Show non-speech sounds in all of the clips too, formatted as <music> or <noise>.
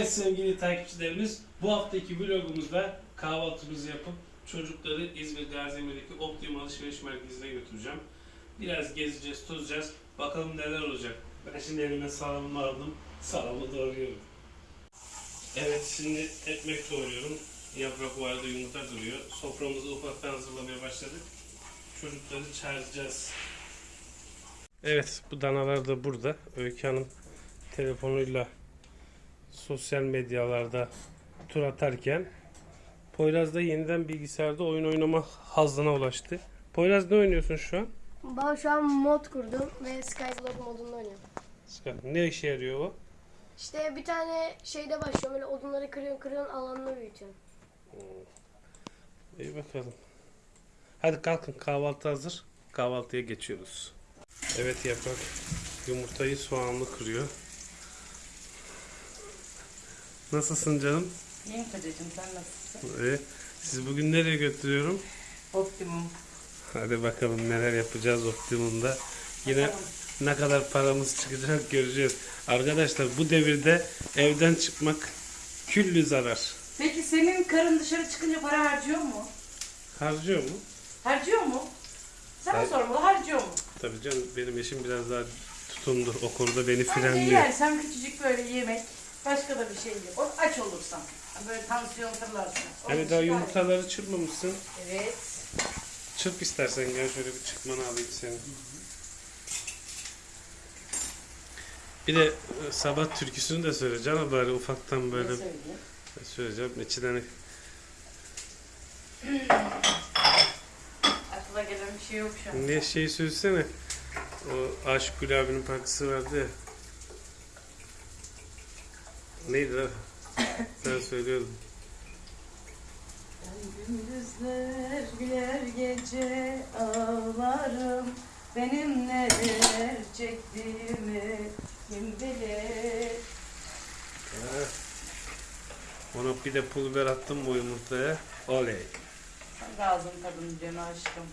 Evet sevgili takipçilerimiz bu haftaki vlogumuzda kahvaltımızı yapıp çocukları İzmir Gaziemir'deki Optimum Alışveriş Merkezi'ne götüreceğim. Biraz gezeceğiz, tozacağız. Bakalım neler olacak. Ben şimdi elime salamımı aldım. Salamı doğruyorum. Evet şimdi ekmek doğruyorum. Yaprak vardı, yumurta duruyor. Soframızı ufaktan hazırlamaya başladık. Çocukları çağıracağız. Evet bu danalar da burada. Öykü Hanım telefonuyla sosyal medyalarda tur atarken Poyraz da yeniden bilgisayarda oyun oynama hazzına ulaştı. Poyraz ne oynuyorsun şu an? Ben şu an mod kurdum ve Skyblock modunda oynuyorum. Ne işe yarıyor o? İşte bir tane şeyde başlıyorum böyle odunları kırıyorsun kırıyorsun alanını büyütüyorsun. İyi bakalım. Hadi kalkın kahvaltı hazır. Kahvaltıya geçiyoruz. Evet yaprak yumurtayı soğanlı kırıyor. Nasılsın canım? İyiyim kocacığım sen nasılsın? Ee, siz bugün nereye götürüyorum? Optimum. Hadi bakalım neler yapacağız Optimum'da. Yine ne kadar paramız çıkacak göreceğiz. Arkadaşlar bu devirde evden çıkmak küllü zarar. Peki senin karın dışarı çıkınca para harcıyor mu? Harcıyor mu? Harcıyor mu? Sen Har- sormalı harcıyor mu? Tabii canım benim eşim biraz daha tutumlu. O konuda beni Bence frenliyor. yersen küçücük böyle yemek. Başka da bir şey yok. O aç olursan. Böyle tansiyon fırlarsın. Onun Hani daha dışında- yumurtaları çırpmamışsın. Evet. Çırp istersen gel şöyle bir çıkmanı alayım seni. Bir de e, sabah türküsünü de söyle canım bari ufaktan böyle Ne söyleyeyim? söyleyeceğim. İçinden Aklıma gelen bir şey yok şu an. Ne şey söylesene. O Aşık Gül abinin parçası vardı ya. Neydi lan? Sen söylüyordun. Gündüzler güler gece ağlarım Benim neler çektiğimi kim bilir Ona bir de pul biber attım bu yumurtaya. Oley. Gazın tadını canı aşkım.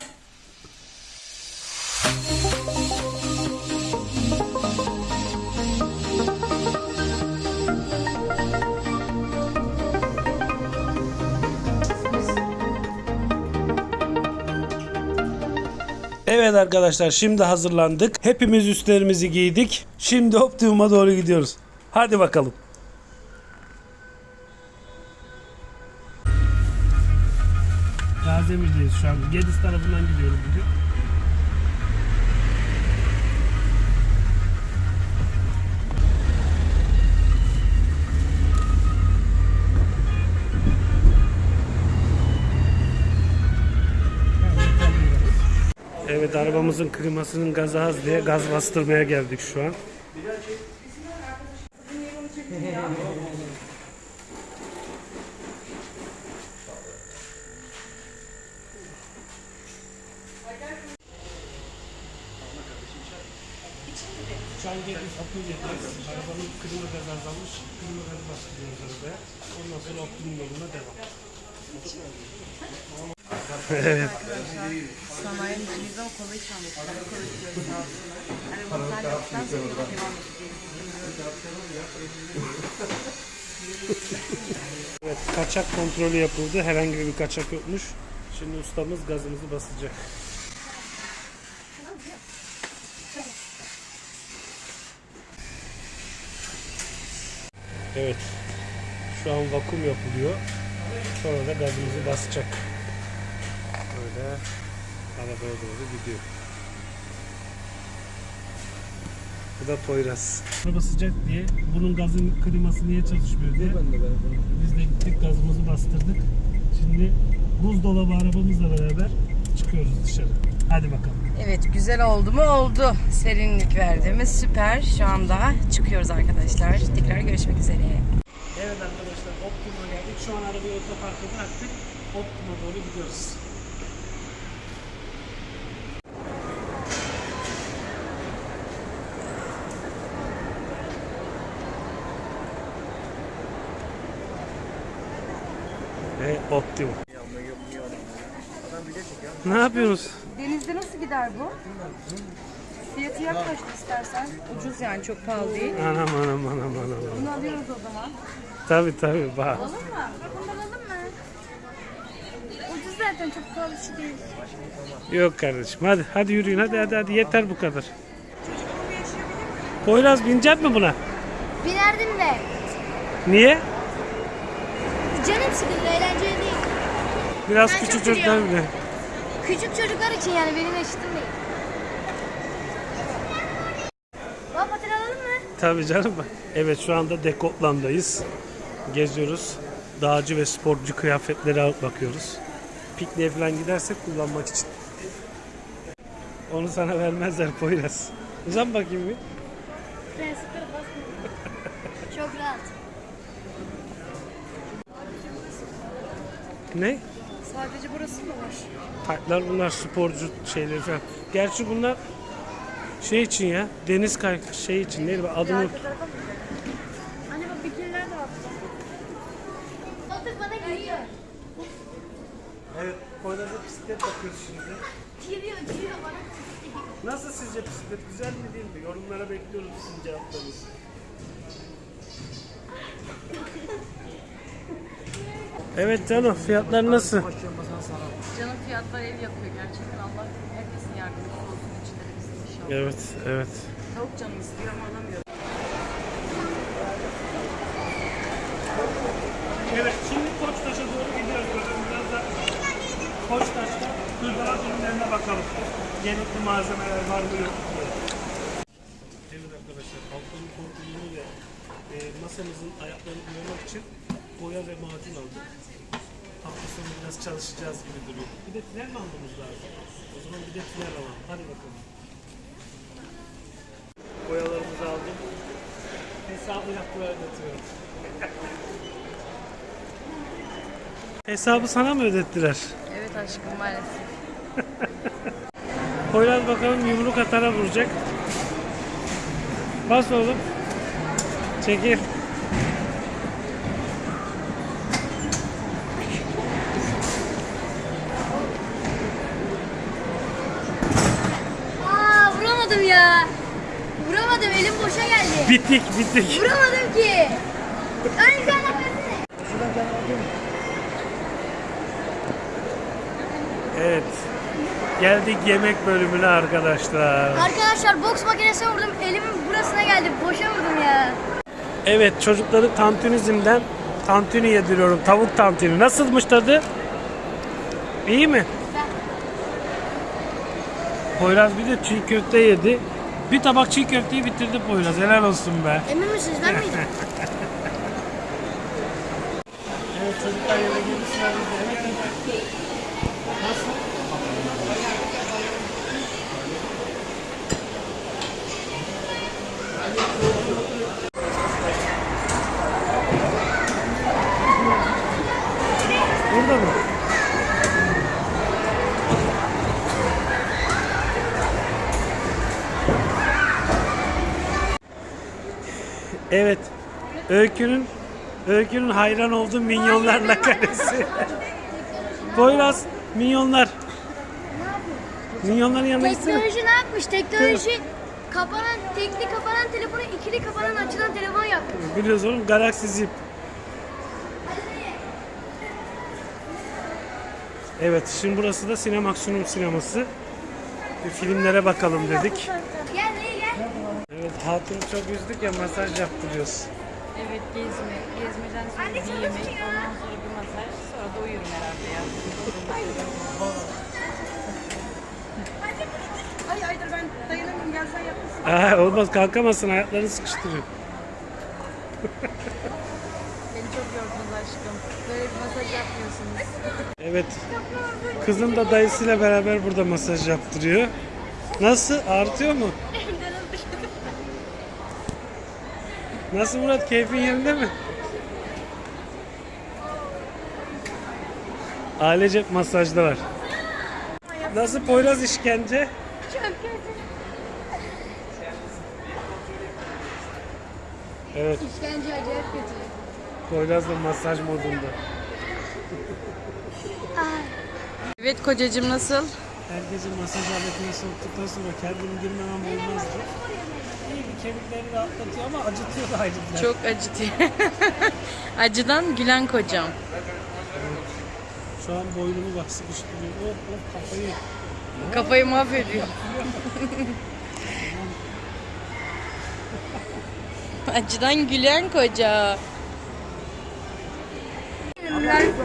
Evet arkadaşlar şimdi hazırlandık. Hepimiz üstlerimizi giydik. Şimdi Optimum'a doğru gidiyoruz. Hadi bakalım. Gazemir'deyiz şu an. Gediz tarafından gidiyoruz bugün. Evet arabamızın klimasının gazı az diye gaz bastırmaya geldik şu an. Şu an geldik Apılya'dayız. Arabanın klima gazı azalmış. Klima gazı bastırıyoruz arabaya. Ondan sonra optimum yoluna devam. Sanayimizde o kola içmedik. Hani kola içiyoruz sağ olsunlar. Hani bunlar yaptıktan sonra devam. Evet, kaçak kontrolü yapıldı. Herhangi bir kaçak yokmuş. Şimdi ustamız gazımızı basacak. Evet. Şu an vakum yapılıyor. Sonra da gazımızı basacak. Böyle arabaya doğru gidiyor. Bu da Poyraz. Araba sıcak diye bunun gazın kliması niye çalışmıyor diye biz de gittik gazımızı bastırdık. Şimdi buzdolabı arabamızla beraber çıkıyoruz dışarı. Hadi bakalım. Evet güzel oldu mu? Oldu. Serinlik verdiğimiz süper. Şu anda çıkıyoruz arkadaşlar. Tekrar görüşmek üzere. Evet arkadaşlar Optimum'a geldik. Şu an arabayı otoparka bıraktık. Optimum'a doğru gidiyoruz. Optimum. Ne yapıyorsunuz? Denizde nasıl gider bu? Fiyatı yaklaştı istersen. Ucuz yani çok pahalı değil. Anam anam anam anam. Bunu alıyoruz o zaman. Tabi tabi bak. Alalım mı? Bunu alalım mı? Ucuz zaten çok pahalı bir şey değil. Yok kardeşim hadi hadi yürüyün hadi hadi hadi yeter bu kadar. Poyraz binecek mi buna? Binerdim de. Niye? Canım sıkıldı eğlenceli değil. Biraz Ben küçük çocuklar bile. Küçük çocuklar için yani benim eşitim değil. Baba paten alalım mı? Tabii canım. Evet şu anda Dekotland'dayız. Geziyoruz. Dağcı ve sporcu kıyafetleri alıp bakıyoruz. Pikniğe falan gidersek kullanmak için. Onu sana vermezler Poyraz. Uzan bakayım bir. Basmıyor. çok rahat. Ne? Sadece burası mı var? Taytlar bunlar sporcu şeyleri falan. Gerçi bunlar şey için ya. Deniz kay şey için değil mi? Adını Anne bak bikiniler de var. Otur bana geliyor. Evet, Poyraz'a bisiklet bakıyoruz şimdi. Giriyor, giriyor bana. Nasıl sizce bisiklet güzel mi değil mi? Yorumlara bekliyoruz sizin cevaplarınızı. Evet canım fiyatlar nasıl? Canım fiyatlar el yapıyor gerçekten. Allah herkesin yardımcısı olsun bizim inşallah. Evet evet. Tavuk canım istiyor ama alamıyorum. Evet şimdi Koçtaş'a doğru gidiyoruz. Bakın biraz da Koçtaş'ta hırdavat ürünlerine bakalım. Gerekli malzemeler var mı yok mu? Evet arkadaşlar balkonun korkuluğunu ve e, masamızın ayaklarını koymak için boya ve macun aldık. Hafta sonu biraz çalışacağız gibi duruyor. Bir de tiner mi almamız lazım? O zaman bir de tiner alalım. Hadi bakalım. Boyalarımızı aldık. Hesabı yaptılar ödetiyorum. <laughs> Hesabı sana mı ödettiler? Evet aşkım maalesef. <laughs> Poyraz bakalım yumruk atana vuracak. Bas oğlum. Çekil. Aa vuramadım ya. Vuramadım elim boşa geldi. Bittik bittik. Vuramadım ki. Aynı sen. Evet. Geldik yemek bölümüne arkadaşlar. Arkadaşlar boks makinesine vurdum. Elimin burasına geldi. Boşa vurdum ya. Evet çocukları tantunizmden tantuni yediriyorum. Tavuk tantuni. Nasılmış tadı? İyi mi? Poyraz bir de çiğ köfte yedi. Bir tabak çiğ köfteyi bitirdi Poyraz. Helal olsun be. Emin misiniz ben miydim? <laughs> Evet. Öykünün Öykünün hayran olduğu minyonlarla karesi. Poyraz, minyonlar. Minyonların yanına gitsene. Teknoloji ne yapmış? Teknoloji kapanan, tekli kapanan telefonu ikili kapanan açılan telefon yapmış. Biliyoruz oğlum Galaxy Zip. Evet şimdi burası da Sinemaksimum sineması. Bir filmlere bakalım dedik. Gel. Evet hatunu çok üzdük ya masaj yaptırıyoruz. Evet gezme. Gezmeden sonra bir yemek. Ondan sonra bir masaj. Sonra da uyurum herhalde ya. Ay Aydır ben dayanamıyorum. Gel sen yapmışsın. Aa, olmaz kalkamazsın ayaklarını sıkıştırıyor. Beni çok yordunuz aşkım. Böyle bir masaj yapmıyorsunuz. Evet. Kızım da dayısıyla beraber burada masaj yaptırıyor. Nasıl? Ağrıtıyor mu? Nasıl Murat? Keyfin yerinde mi? Ailecek masajda var. Nasıl Poyraz işkence? Çok kötü. Evet, İşkence acayip kötü. Poyraz da masaj modunda. Evet kocacığım nasıl? Herkesi masaj aletine soktuktan sonra kendimi girmemem olmazdı. İyi bir kemikleri rahatlatıyor ama acıtıyor da ayrıca. Çok acıtıyor. <laughs> Acıdan gülen kocam. Şu an boynumu bak sıkıştırıyor. Of of kafayı. Kafayı mahvediyor. <laughs> Acıdan gülen koca.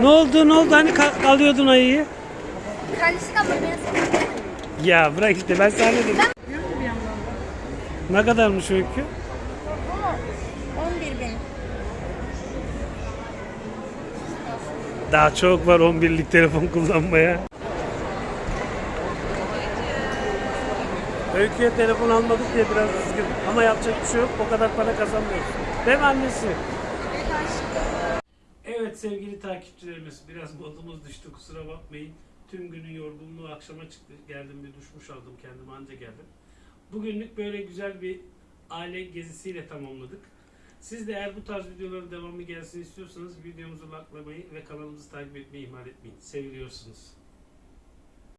Ne oldu ne oldu hani alıyordun ayıyı? Kendisi kapanıyor. Ya bırak işte ben sana dedim. Ne kadarmış öykü? 11 bin. Daha çok var 11'lik telefon kullanmaya. Öykü'ye telefon almadık diye biraz üzgün. Ama yapacak bir şey yok. O kadar para kazanmıyoruz. Değil mi annesi? Evet sevgili takipçilerimiz biraz modumuz düştü kusura bakmayın. Tüm günün yorgunluğu akşama çıktı. Geldim bir duşmuş aldım kendime anca geldim. Bugünlük böyle güzel bir aile gezisiyle tamamladık. Siz de eğer bu tarz videoların devamı gelsin istiyorsanız videomuzu likelamayı ve kanalımızı takip etmeyi ihmal etmeyin. Seviliyorsunuz.